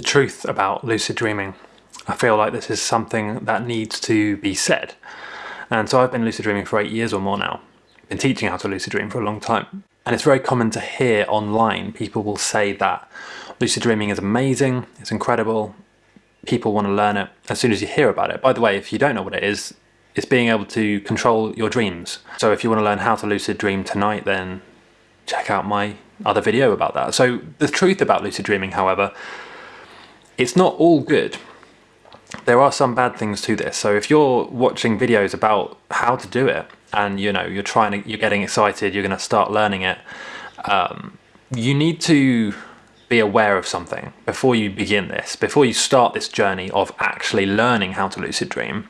the truth about lucid dreaming. I feel like this is something that needs to be said. And so I've been lucid dreaming for eight years or more now. Been teaching how to lucid dream for a long time. And it's very common to hear online people will say that lucid dreaming is amazing, it's incredible, people want to learn it as soon as you hear about it. By the way, if you don't know what it is, it's being able to control your dreams. So if you want to learn how to lucid dream tonight, then check out my other video about that. So the truth about lucid dreaming, however, it's not all good. There are some bad things to this. So if you're watching videos about how to do it and you know you're trying to, you're getting excited, you're going to start learning it, um, you need to be aware of something before you begin this, before you start this journey of actually learning how to lucid dream.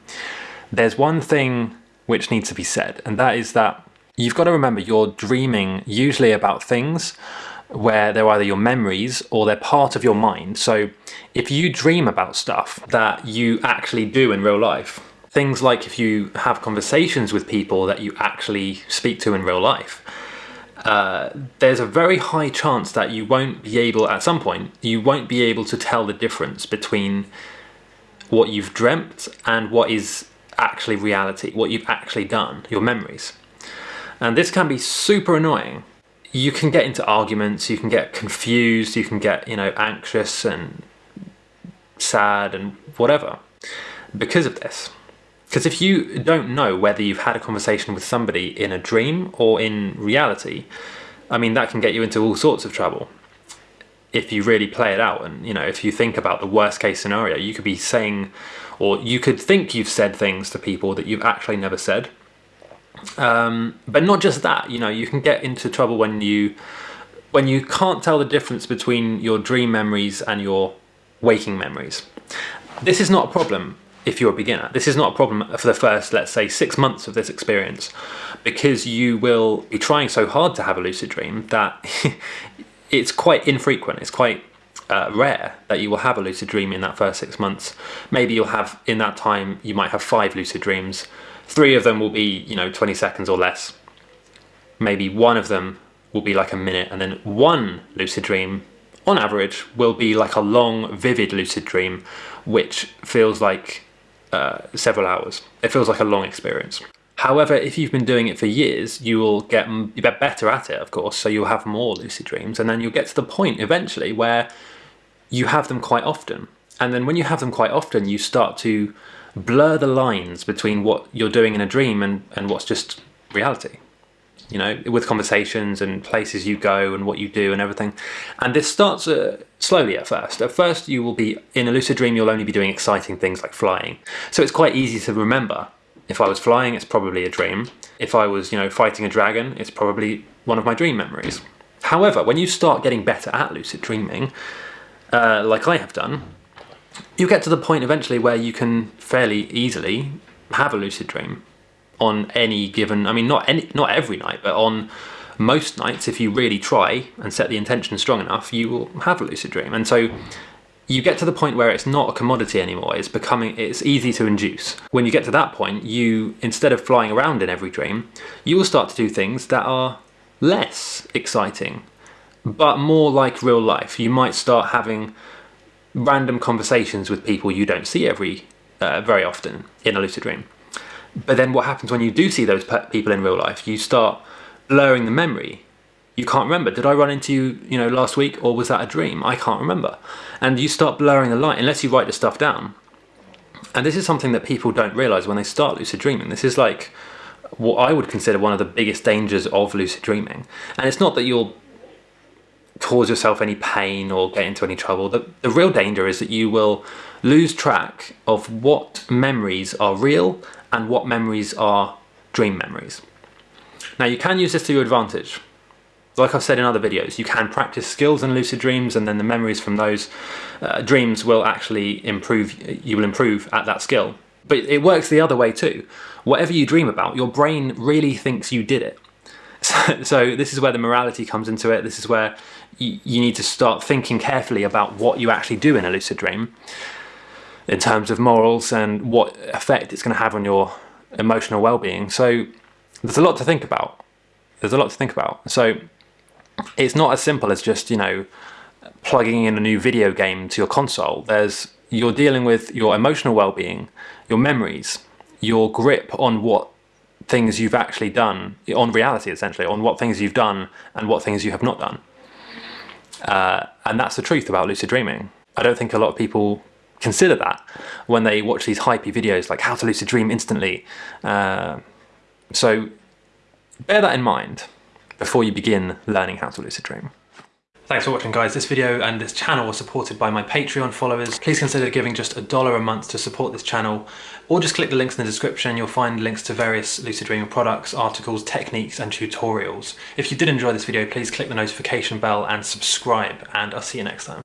There's one thing which needs to be said, and that is that you've got to remember you're dreaming usually about things where they're either your memories or they're part of your mind. So if you dream about stuff that you actually do in real life, things like if you have conversations with people that you actually speak to in real life, uh, there's a very high chance that you won't be able, at some point, you won't be able to tell the difference between what you've dreamt and what is actually reality, what you've actually done, your memories. And this can be super annoying you can get into arguments, you can get confused, you can get, you know, anxious and sad and whatever because of this. Because if you don't know whether you've had a conversation with somebody in a dream or in reality, I mean, that can get you into all sorts of trouble. If you really play it out and, you know, if you think about the worst case scenario, you could be saying, or you could think you've said things to people that you've actually never said um, but not just that, you know, you can get into trouble when you when you can't tell the difference between your dream memories and your waking memories. This is not a problem if you're a beginner. This is not a problem for the first, let's say, six months of this experience, because you will be trying so hard to have a lucid dream that it's quite infrequent. It's quite uh, rare that you will have a lucid dream in that first six months. Maybe you'll have, in that time, you might have five lucid dreams Three of them will be, you know, 20 seconds or less. Maybe one of them will be like a minute, and then one lucid dream, on average, will be like a long, vivid lucid dream, which feels like uh, several hours. It feels like a long experience. However, if you've been doing it for years, you will get, get better at it, of course, so you'll have more lucid dreams, and then you'll get to the point eventually where you have them quite often. And then when you have them quite often, you start to blur the lines between what you're doing in a dream and, and what's just reality. You know, with conversations and places you go and what you do and everything. And this starts uh, slowly at first. At first, you will be in a lucid dream, you'll only be doing exciting things like flying. So it's quite easy to remember. If I was flying, it's probably a dream. If I was, you know, fighting a dragon, it's probably one of my dream memories. However, when you start getting better at lucid dreaming, uh, like I have done, you get to the point eventually where you can fairly easily have a lucid dream on any given, I mean, not any, not every night, but on most nights, if you really try and set the intention strong enough, you will have a lucid dream. And so you get to the point where it's not a commodity anymore. It's becoming, it's easy to induce. When you get to that point, you, instead of flying around in every dream, you will start to do things that are less exciting, but more like real life. You might start having random conversations with people you don't see every uh, very often in a lucid dream. But then what happens when you do see those people in real life? You start blurring the memory. You can't remember. Did I run into you, you know, last week, or was that a dream? I can't remember. And you start blurring the light unless you write the stuff down. And this is something that people don't realize when they start lucid dreaming. This is like what I would consider one of the biggest dangers of lucid dreaming. And it's not that you'll cause yourself any pain or get into any trouble. The, the real danger is that you will lose track of what memories are real and what memories are dream memories. Now you can use this to your advantage. Like I've said in other videos, you can practice skills in lucid dreams and then the memories from those uh, dreams will actually improve, you will improve at that skill. But it works the other way too. Whatever you dream about, your brain really thinks you did it. So, so this is where the morality comes into it. This is where you, you need to start thinking carefully about what you actually do in a lucid dream in terms of morals and what effect it's going to have on your emotional well-being. So there's a lot to think about. There's a lot to think about. So it's not as simple as just, you know, plugging in a new video game to your console. There's you're dealing with your emotional well-being, your memories, your grip on what things you've actually done, on reality essentially, on what things you've done and what things you have not done. Uh, and that's the truth about lucid dreaming. I don't think a lot of people consider that when they watch these hypey videos like how to lucid dream instantly. Uh, so bear that in mind before you begin learning how to lucid dream. Thanks for watching guys. This video and this channel are supported by my Patreon followers. Please consider giving just a dollar a month to support this channel or just click the links in the description. You'll find links to various lucid dreaming products, articles, techniques and tutorials. If you did enjoy this video, please click the notification bell and subscribe and I'll see you next time.